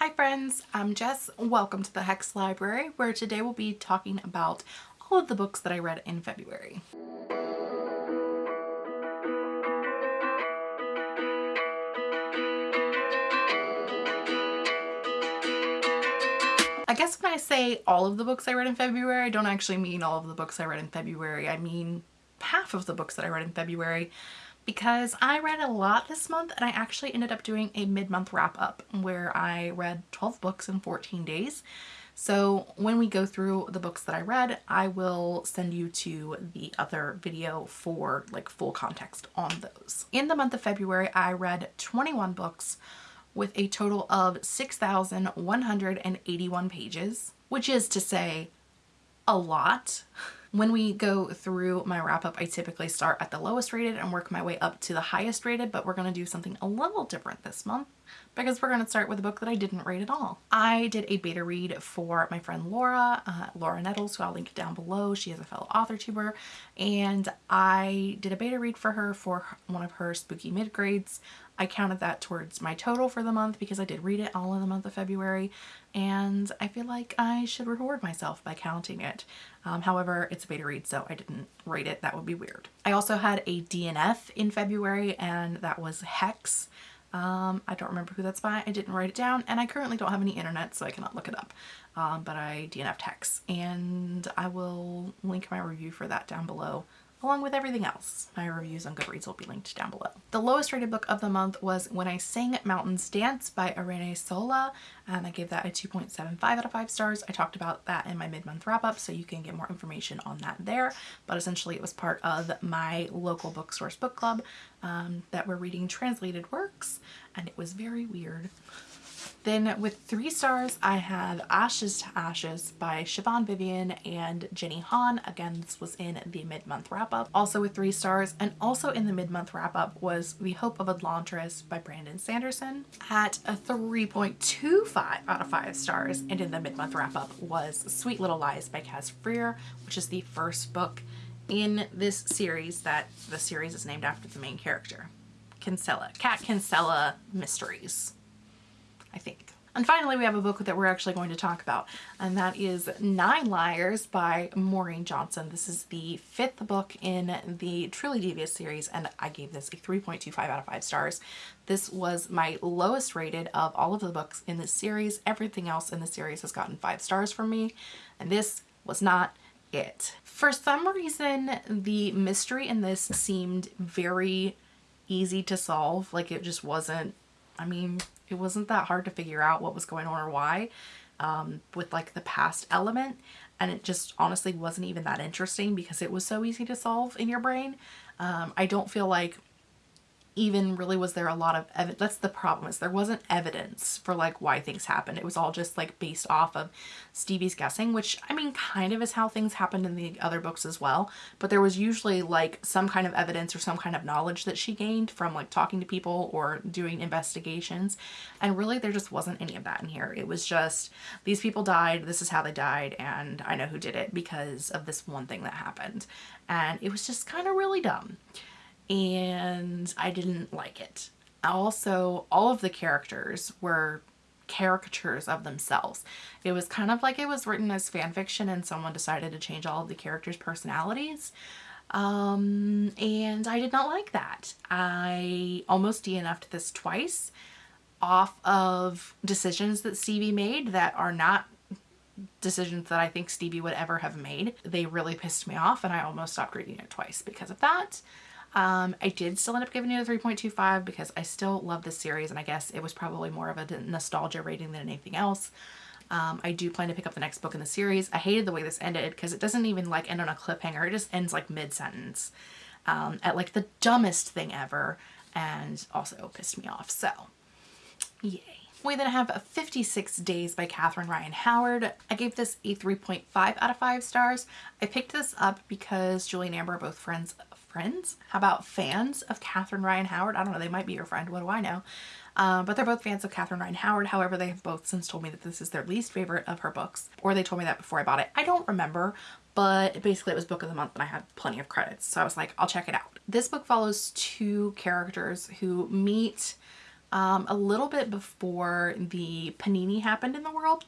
Hi friends, I'm Jess. Welcome to the Hex Library where today we'll be talking about all of the books that I read in February. I guess when I say all of the books I read in February, I don't actually mean all of the books I read in February. I mean half of the books that I read in February because I read a lot this month and I actually ended up doing a mid-month wrap up where I read 12 books in 14 days. So when we go through the books that I read, I will send you to the other video for like full context on those. In the month of February, I read 21 books with a total of 6,181 pages, which is to say a lot. When we go through my wrap up, I typically start at the lowest rated and work my way up to the highest rated, but we're going to do something a little different this month because we're going to start with a book that I didn't rate at all. I did a beta read for my friend Laura, uh, Laura Nettles, who I'll link down below. She is a fellow author tuber, and I did a beta read for her for one of her spooky mid-grades. I counted that towards my total for the month because I did read it all in the month of February and I feel like I should reward myself by counting it. Um, however, it's a beta read so I didn't rate it. That would be weird. I also had a DNF in February and that was Hex. Um, I don't remember who that's by. I didn't write it down and I currently don't have any internet so I cannot look it up. Um, but I DNF'd Hex and I will link my review for that down below along with everything else. My reviews on Goodreads will be linked down below. The lowest rated book of the month was When I Sing Mountains Dance by Irene Sola and I gave that a 2.75 out of 5 stars. I talked about that in my mid-month wrap-up so you can get more information on that there but essentially it was part of my local bookstores book club um, that were reading translated works and it was very weird. Then with three stars, I have Ashes to Ashes by Siobhan Vivian and Jenny Han. Again, this was in the mid-month wrap-up. Also with three stars and also in the mid-month wrap-up was The Hope of Elantris by Brandon Sanderson at a 3.25 out of 5 stars. And in the mid-month wrap-up was Sweet Little Lies by Caz Frear, which is the first book in this series that the series is named after the main character. Kinsella, Cat Kinsella Mysteries. I think. And finally, we have a book that we're actually going to talk about, and that is Nine Liars by Maureen Johnson. This is the fifth book in the Truly Devious series, and I gave this a 3.25 out of 5 stars. This was my lowest rated of all of the books in this series. Everything else in the series has gotten 5 stars from me, and this was not it. For some reason, the mystery in this seemed very easy to solve. Like it just wasn't, I mean, it wasn't that hard to figure out what was going on or why um, with like the past element and it just honestly wasn't even that interesting because it was so easy to solve in your brain. Um, I don't feel like even really was there a lot of evidence. That's the problem is there wasn't evidence for like why things happened. It was all just like based off of Stevie's guessing, which I mean kind of is how things happened in the other books as well. But there was usually like some kind of evidence or some kind of knowledge that she gained from like talking to people or doing investigations. And really there just wasn't any of that in here. It was just these people died, this is how they died, and I know who did it because of this one thing that happened. And it was just kind of really dumb and I didn't like it. Also, all of the characters were caricatures of themselves. It was kind of like it was written as fan fiction and someone decided to change all of the characters' personalities. Um, and I did not like that. I almost DNF'd this twice off of decisions that Stevie made that are not decisions that I think Stevie would ever have made. They really pissed me off and I almost stopped reading it twice because of that. Um, I did still end up giving it a 3.25 because I still love this series and I guess it was probably more of a nostalgia rating than anything else. Um, I do plan to pick up the next book in the series. I hated the way this ended because it doesn't even like end on a cliffhanger. It just ends like mid-sentence um, at like the dumbest thing ever and also pissed me off. So yay. We then have 56 Days by Catherine Ryan Howard. I gave this a 3.5 out of 5 stars. I picked this up because Julie and Amber are both friends friends? How about fans of Catherine Ryan Howard? I don't know, they might be your friend, what do I know? Um, but they're both fans of Catherine Ryan Howard. However, they have both since told me that this is their least favorite of her books, or they told me that before I bought it. I don't remember, but basically it was book of the month and I had plenty of credits. So I was like, I'll check it out. This book follows two characters who meet um, a little bit before the panini happened in the world.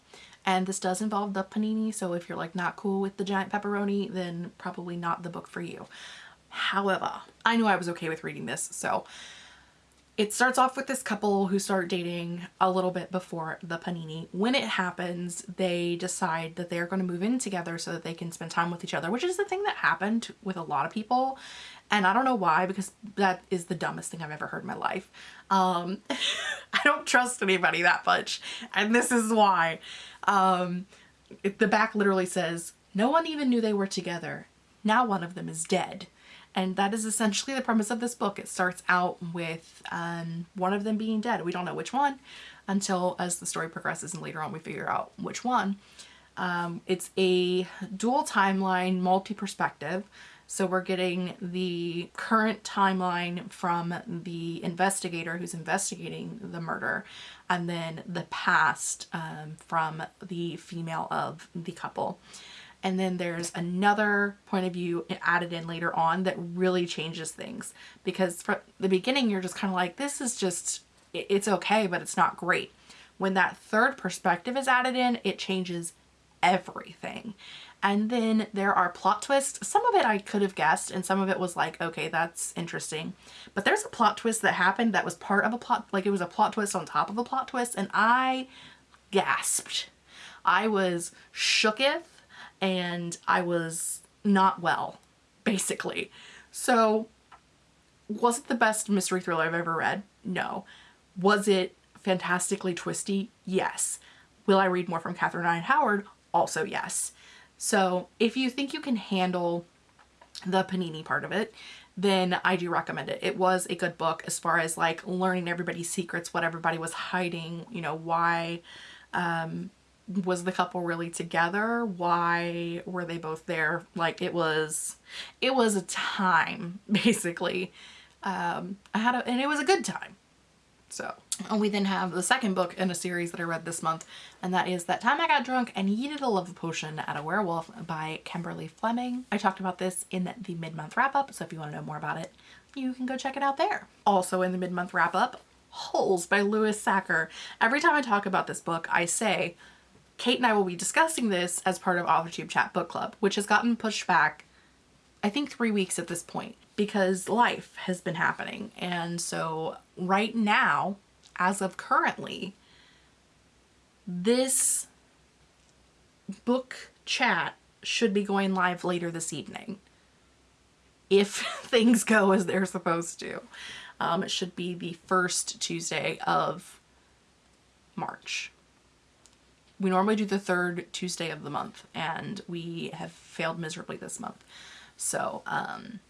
And this does involve the panini, so if you're like not cool with the giant pepperoni, then probably not the book for you. However, I knew I was okay with reading this, so it starts off with this couple who start dating a little bit before the panini. When it happens, they decide that they're going to move in together so that they can spend time with each other, which is the thing that happened with a lot of people. And I don't know why, because that is the dumbest thing I've ever heard in my life. Um, I don't trust anybody that much. And this is why. Um, it, the back literally says, no one even knew they were together. Now one of them is dead. And that is essentially the premise of this book. It starts out with um, one of them being dead. We don't know which one until as the story progresses and later on we figure out which one. Um, it's a dual timeline, multi-perspective. So we're getting the current timeline from the investigator who's investigating the murder and then the past um, from the female of the couple. And then there's another point of view added in later on that really changes things because from the beginning you're just kind of like, this is just, it's okay, but it's not great. When that third perspective is added in, it changes everything. And then there are plot twists. Some of it I could have guessed and some of it was like, okay, that's interesting. But there's a plot twist that happened that was part of a plot, like it was a plot twist on top of a plot twist and I gasped. I was shooketh and I was not well, basically. So was it the best mystery thriller I've ever read? No. Was it fantastically twisty? Yes. Will I read more from Catherine Ryan Howard? Also yes. So if you think you can handle the panini part of it, then I do recommend it. It was a good book as far as like learning everybody's secrets, what everybody was hiding, you know, why um, was the couple really together? Why were they both there? Like it was, it was a time basically. Um, I had a, and it was a good time. So, and we then have the second book in a series that I read this month, and that is That Time I Got Drunk and Yeeted a Love Potion at a Werewolf by Kimberly Lemming. I talked about this in the mid-month wrap-up, so if you want to know more about it, you can go check it out there. Also in the mid-month wrap-up, Holes by Louis Sachar. Every time I talk about this book, I say, Kate and I will be discussing this as part of AuthorTube Chat Book Club, which has gotten pushed back, I think three weeks at this point, because life has been happening. And so right now, as of currently, this book chat should be going live later this evening. If things go as they're supposed to. Um, it should be the first Tuesday of March we normally do the third Tuesday of the month and we have failed miserably this month. So um,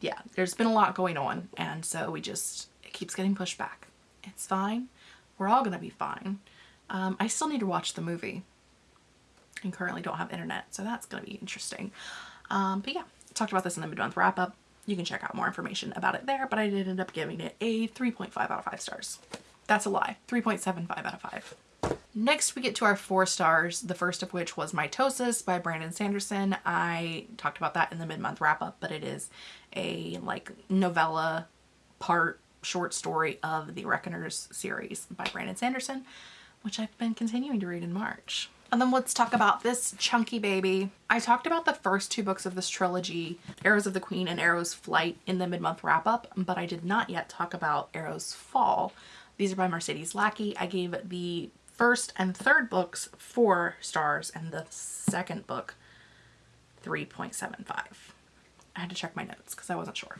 yeah, there's been a lot going on and so we just, it keeps getting pushed back. It's fine. We're all gonna be fine. Um, I still need to watch the movie and currently don't have internet, so that's gonna be interesting. Um, but yeah, talked about this in the mid-month wrap-up. You can check out more information about it there, but I did end up giving it a 3.5 out of 5 stars. That's a lie. 3.75 out of 5. Next we get to our four stars, the first of which was Mitosis by Brandon Sanderson. I talked about that in the mid-month wrap-up, but it is a like novella part short story of the Reckoners series by Brandon Sanderson, which I've been continuing to read in March. And then let's talk about this chunky baby. I talked about the first two books of this trilogy, Arrows of the Queen and Arrow's Flight in the mid-month wrap-up, but I did not yet talk about Arrow's Fall. These are by Mercedes Lackey. I gave the first and third books four stars and the second book 3.75. I had to check my notes because I wasn't sure.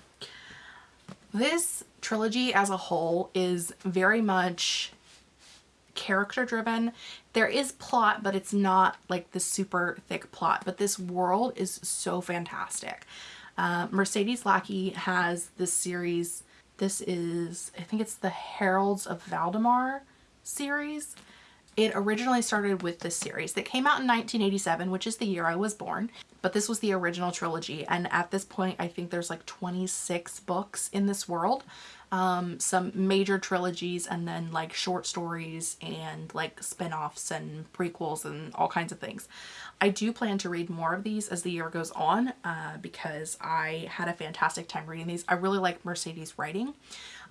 This trilogy as a whole is very much character driven. There is plot, but it's not like the super thick plot, but this world is so fantastic. Uh, Mercedes Lackey has this series. This is, I think it's the Heralds of Valdemar series. It originally started with this series that came out in 1987, which is the year I was born, but this was the original trilogy. And at this point, I think there's like 26 books in this world. Um, some major trilogies and then like short stories and like spin-offs and prequels and all kinds of things. I do plan to read more of these as the year goes on uh, because I had a fantastic time reading these. I really like Mercedes writing.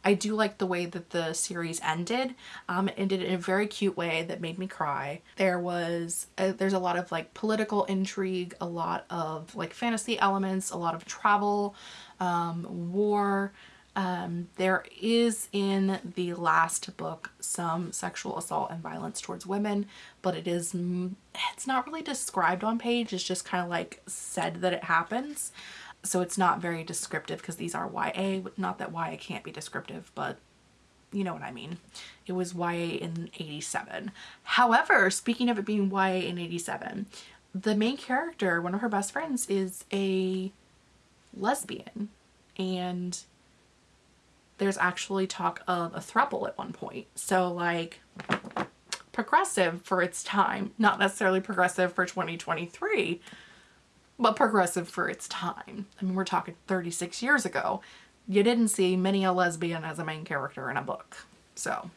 I do like the way that the series ended. Um, it ended in a very cute way that made me cry. There was, a, there's a lot of like political intrigue, a lot of like fantasy elements, a lot of travel, um, war. Um, there is in the last book some sexual assault and violence towards women, but it is, it's not really described on page. It's just kind of like said that it happens. So it's not very descriptive because these are YA. Not that YA can't be descriptive, but you know what I mean. It was YA in 87. However, speaking of it being YA in 87, the main character, one of her best friends, is a lesbian. And there's actually talk of a throuple at one point. So like progressive for its time, not necessarily progressive for 2023, but progressive for its time. I mean, we're talking 36 years ago. You didn't see many a lesbian as a main character in a book. So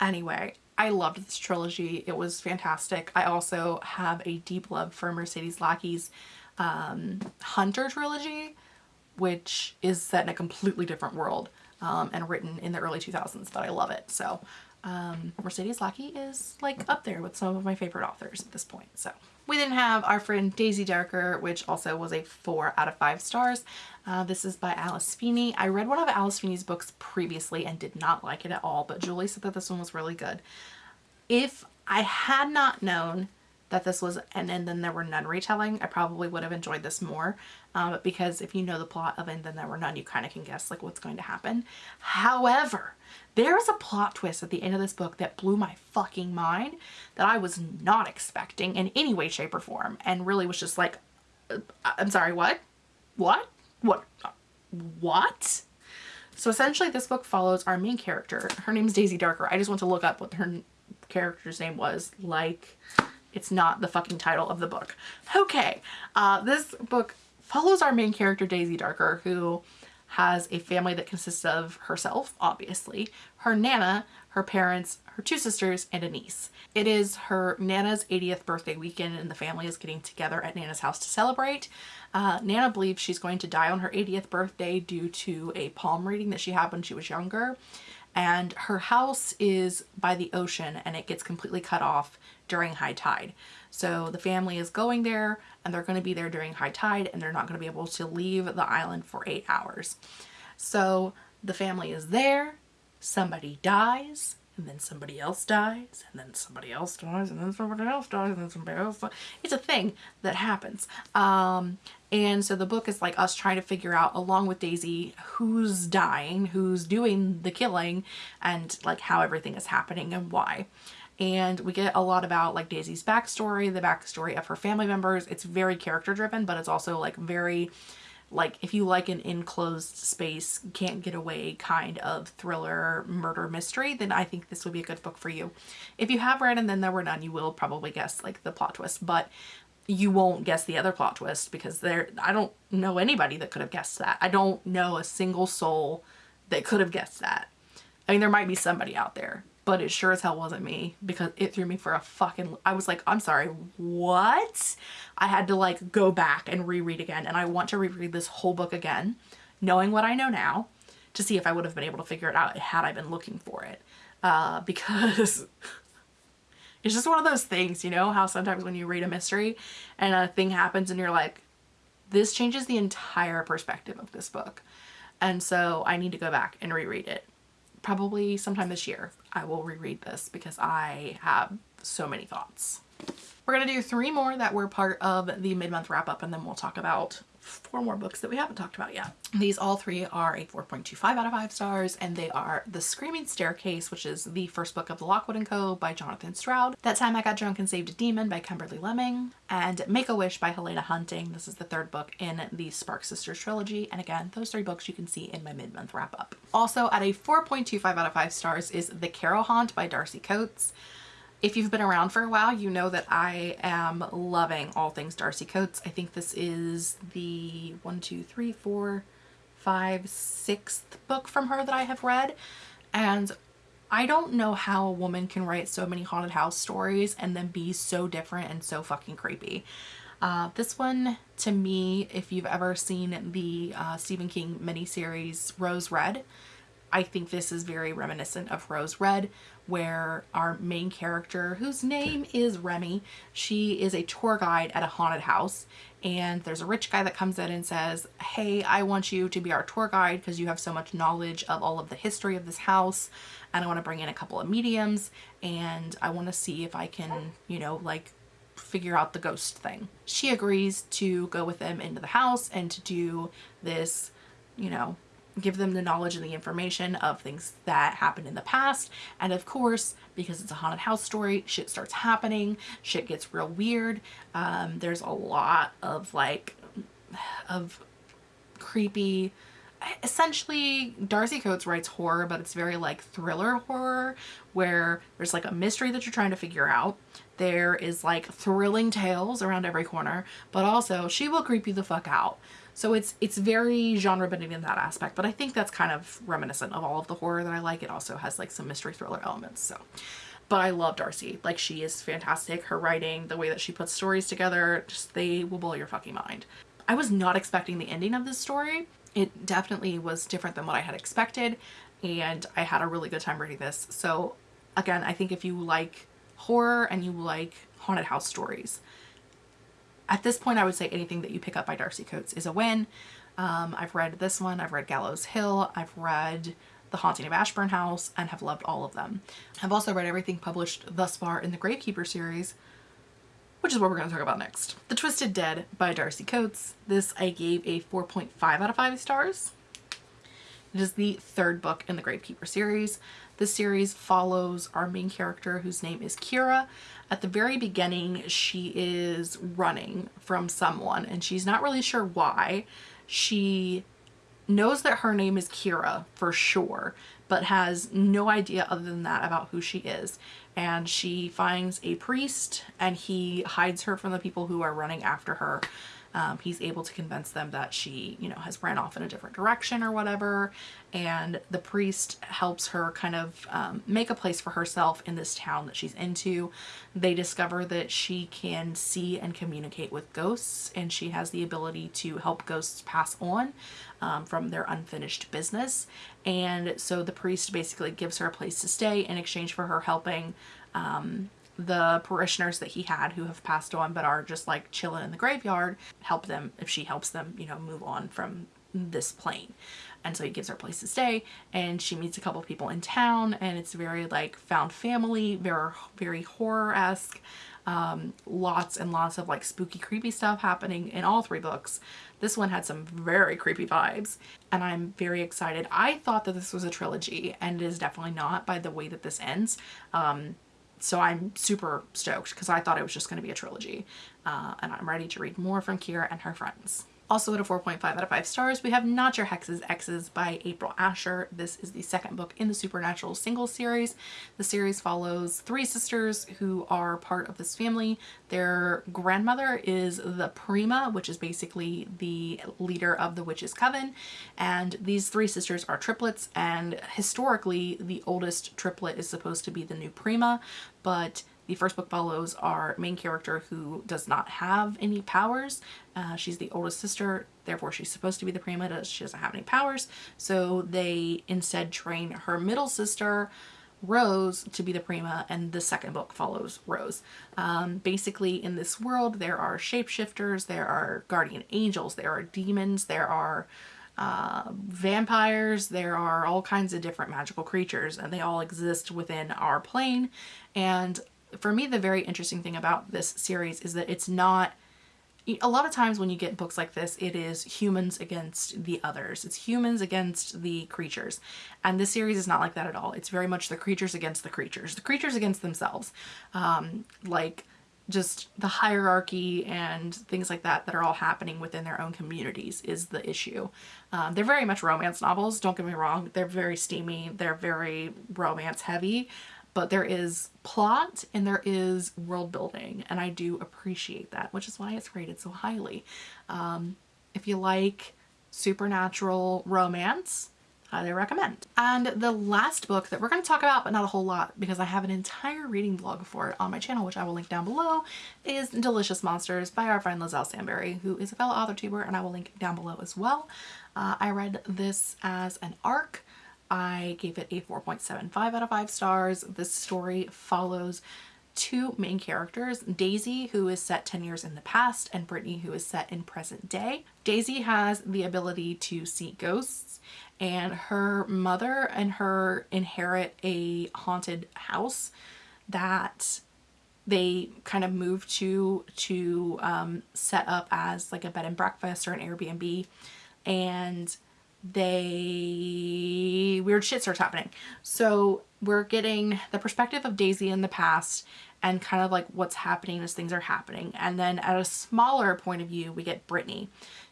anyway, I loved this trilogy. It was fantastic. I also have a deep love for Mercedes Lackey's um, Hunter trilogy, which is set in a completely different world um, and written in the early 2000s, but I love it. So um, Mercedes Lackey is like up there with some of my favorite authors at this point. So we then have our friend Daisy Darker, which also was a four out of five stars. Uh, this is by Alice Feeney. I read one of Alice Feeney's books previously and did not like it at all, but Julie said that this one was really good. If I had not known that this was and, and then there were none retelling, I probably would have enjoyed this more um, because if you know the plot of and then there were none, you kind of can guess like what's going to happen. However, there is a plot twist at the end of this book that blew my fucking mind that I was not expecting in any way, shape, or form and really was just like, uh, I'm sorry, what? What? What? What? So essentially this book follows our main character. Her name is Daisy Darker. I just want to look up what her character's name was like it's not the fucking title of the book. Okay, uh, this book follows our main character Daisy Darker who has a family that consists of herself, obviously, her Nana, her parents, her two sisters, and a niece. It is her Nana's 80th birthday weekend and the family is getting together at Nana's house to celebrate. Uh, Nana believes she's going to die on her 80th birthday due to a palm reading that she had when she was younger and her house is by the ocean and it gets completely cut off during high tide. So the family is going there and they're going to be there during high tide and they're not going to be able to leave the island for eight hours. So the family is there, somebody dies, and then somebody else dies, and then somebody else dies, and then somebody else dies, and then somebody else dies. It's a thing that happens. Um, and so the book is like us trying to figure out, along with Daisy, who's dying, who's doing the killing, and like how everything is happening and why and we get a lot about like Daisy's backstory, the backstory of her family members. It's very character driven, but it's also like very like if you like an enclosed space, can't get away kind of thriller murder mystery, then I think this would be a good book for you. If you have read and then there were none, you will probably guess like the plot twist, but you won't guess the other plot twist because there I don't know anybody that could have guessed that. I don't know a single soul that could have guessed that. I mean, there might be somebody out there, but it sure as hell wasn't me because it threw me for a fucking, I was like, I'm sorry, what? I had to like go back and reread again and I want to reread this whole book again, knowing what I know now to see if I would have been able to figure it out had I been looking for it. Uh, because it's just one of those things, you know, how sometimes when you read a mystery and a thing happens and you're like, this changes the entire perspective of this book. And so I need to go back and reread it probably sometime this year I will reread this because I have so many thoughts. We're going to do three more that were part of the mid-month wrap-up and then we'll talk about four more books that we haven't talked about yet. These all three are a 4.25 out of 5 stars and they are The Screaming Staircase, which is the first book of the Lockwood & Co. by Jonathan Stroud. That Time I Got Drunk and Saved a Demon by Kimberly Lemming. And Make-A-Wish by Helena Hunting. This is the third book in the Spark Sisters trilogy. And again, those three books you can see in my mid-month wrap-up. Also at a 4.25 out of 5 stars is The Carrow Haunt by Darcy Coates. If you've been around for a while, you know that I am loving all things Darcy Coates. I think this is the one, two, three, four, five, sixth book from her that I have read. And I don't know how a woman can write so many haunted house stories and then be so different and so fucking creepy. Uh, this one, to me, if you've ever seen the uh, Stephen King miniseries Rose Red, I think this is very reminiscent of Rose Red, where our main character, whose name is Remy, she is a tour guide at a haunted house. And there's a rich guy that comes in and says, Hey, I want you to be our tour guide because you have so much knowledge of all of the history of this house. And I want to bring in a couple of mediums and I want to see if I can, you know, like figure out the ghost thing. She agrees to go with them into the house and to do this, you know, give them the knowledge and the information of things that happened in the past. And of course, because it's a haunted house story, shit starts happening, shit gets real weird. Um, there's a lot of like, of creepy, essentially Darcy Coates writes horror, but it's very like thriller horror where there's like a mystery that you're trying to figure out. There is like thrilling tales around every corner, but also she will creep you the fuck out. So it's it's very genre bending in that aspect, but I think that's kind of reminiscent of all of the horror that I like. It also has like some mystery thriller elements. So but I love Darcy. Like she is fantastic. Her writing, the way that she puts stories together, just they will blow your fucking mind. I was not expecting the ending of this story. It definitely was different than what I had expected and I had a really good time reading this. So again, I think if you like horror and you like haunted house stories, at this point, I would say anything that you pick up by Darcy Coates is a win. Um, I've read this one, I've read Gallows Hill, I've read The Haunting of Ashburn House, and have loved all of them. I've also read everything published thus far in the Gravekeeper series, which is what we're going to talk about next. The Twisted Dead by Darcy Coates. This I gave a 4.5 out of 5 stars. It is the third book in the Gravekeeper series. The series follows our main character whose name is Kira. At the very beginning, she is running from someone and she's not really sure why. She knows that her name is Kira for sure, but has no idea other than that about who she is. And she finds a priest and he hides her from the people who are running after her um, he's able to convince them that she, you know, has ran off in a different direction or whatever. And the priest helps her kind of um, make a place for herself in this town that she's into. They discover that she can see and communicate with ghosts and she has the ability to help ghosts pass on um, from their unfinished business. And so the priest basically gives her a place to stay in exchange for her helping um, the parishioners that he had who have passed on but are just like chilling in the graveyard help them if she helps them you know move on from this plane. And so he gives her a place to stay and she meets a couple people in town and it's very like found family very very horror-esque. Um, lots and lots of like spooky creepy stuff happening in all three books. This one had some very creepy vibes and I'm very excited. I thought that this was a trilogy and it is definitely not by the way that this ends. Um, so I'm super stoked because I thought it was just going to be a trilogy. Uh, and I'm ready to read more from Kira and her friends. Also at a 4.5 out of 5 stars, we have Not Your Hexes Exes by April Asher. This is the second book in the Supernatural single series. The series follows three sisters who are part of this family. Their grandmother is the Prima, which is basically the leader of the Witches' Coven. And these three sisters are triplets, and historically, the oldest triplet is supposed to be the new Prima, but the first book follows our main character who does not have any powers. Uh, she's the oldest sister, therefore she's supposed to be the prima, she doesn't have any powers. So they instead train her middle sister, Rose, to be the prima, and the second book follows Rose. Um, basically, in this world, there are shapeshifters, there are guardian angels, there are demons, there are uh, vampires, there are all kinds of different magical creatures, and they all exist within our plane. And for me, the very interesting thing about this series is that it's not a lot of times when you get books like this, it is humans against the others. It's humans against the creatures. And this series is not like that at all. It's very much the creatures against the creatures. The creatures against themselves. Um, like just the hierarchy and things like that that are all happening within their own communities is the issue. Um, they're very much romance novels, don't get me wrong. They're very steamy. They're very romance heavy but there is plot and there is world building and I do appreciate that which is why it's rated so highly. Um, if you like supernatural romance highly recommend. And the last book that we're going to talk about, but not a whole lot because I have an entire reading vlog for it on my channel, which I will link down below, is Delicious Monsters by our friend Liselle Sambury, who is a fellow author tuber, and I will link down below as well. Uh, I read this as an ARC. I gave it a 4.75 out of 5 stars. This story follows two main characters, Daisy, who is set 10 years in the past, and Brittany, who is set in present day. Daisy has the ability to see ghosts, and her mother and her inherit a haunted house that they kind of move to to um, set up as like a bed and breakfast or an Airbnb and they weird shit starts happening so we're getting the perspective of Daisy in the past and kind of like what's happening as things are happening. And then at a smaller point of view, we get Brittany,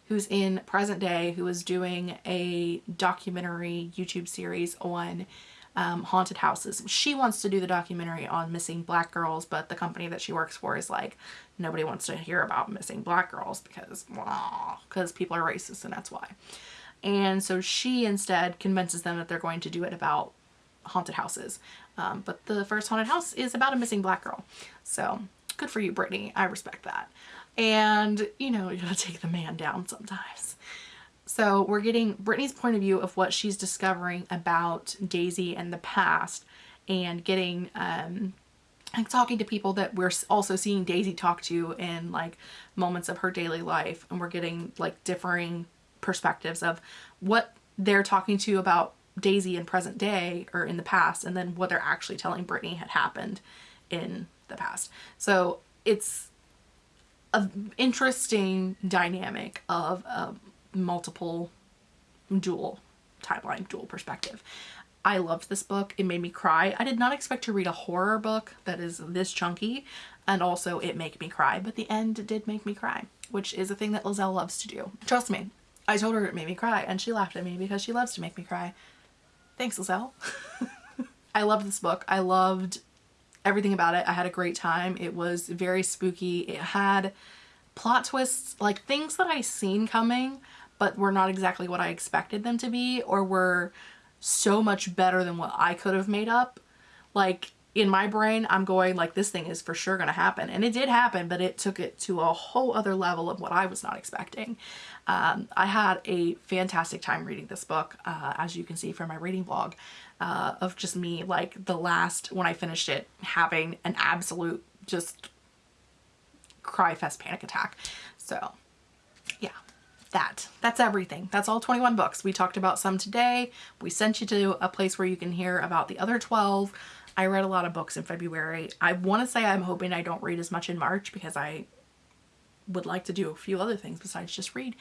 who's in present day, who is doing a documentary YouTube series on um, haunted houses. She wants to do the documentary on missing black girls, but the company that she works for is like, nobody wants to hear about missing black girls because, because people are racist and that's why. And so she instead convinces them that they're going to do it about haunted houses. Um, but the first haunted house is about a missing black girl. So good for you, Brittany. I respect that. And, you know, you gotta take the man down sometimes. So we're getting Brittany's point of view of what she's discovering about Daisy and the past and getting, um, like talking to people that we're also seeing Daisy talk to in like moments of her daily life. And we're getting like differing perspectives of what they're talking to about Daisy in present day or in the past and then what they're actually telling Brittany had happened in the past. So it's an interesting dynamic of a multiple dual timeline, dual perspective. I loved this book. It made me cry. I did not expect to read a horror book that is this chunky and also it made me cry, but the end did make me cry, which is a thing that Liselle loves to do. Trust me, I told her it made me cry and she laughed at me because she loves to make me cry. Thanks, Liselle. I loved this book. I loved everything about it. I had a great time. It was very spooky. It had plot twists, like things that I seen coming, but were not exactly what I expected them to be or were so much better than what I could have made up. Like in my brain, I'm going like this thing is for sure going to happen. And it did happen, but it took it to a whole other level of what I was not expecting. Um, I had a fantastic time reading this book, uh, as you can see from my reading vlog, uh, of just me like the last, when I finished it, having an absolute just cry fest panic attack. So yeah, that. That's everything. That's all 21 books. We talked about some today. We sent you to a place where you can hear about the other 12. I read a lot of books in February. I want to say I'm hoping I don't read as much in March because I would like to do a few other things besides just read.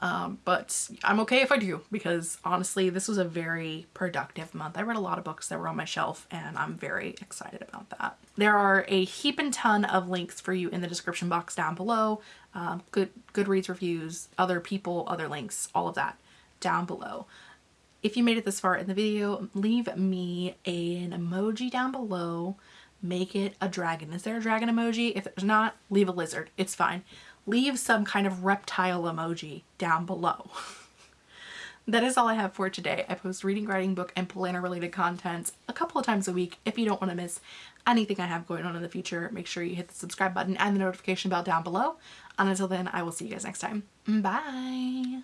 Um, but I'm okay if I do because honestly this was a very productive month. I read a lot of books that were on my shelf and I'm very excited about that. There are a heap and ton of links for you in the description box down below. Um, good Goodreads reviews, other people, other links, all of that down below. If you made it this far in the video, leave me an emoji down below. Make it a dragon. Is there a dragon emoji? If there's not, leave a lizard. It's fine. Leave some kind of reptile emoji down below. that is all I have for today. I post reading, writing, book, and planner related content a couple of times a week. If you don't want to miss anything I have going on in the future, make sure you hit the subscribe button and the notification bell down below. And until then, I will see you guys next time. Bye!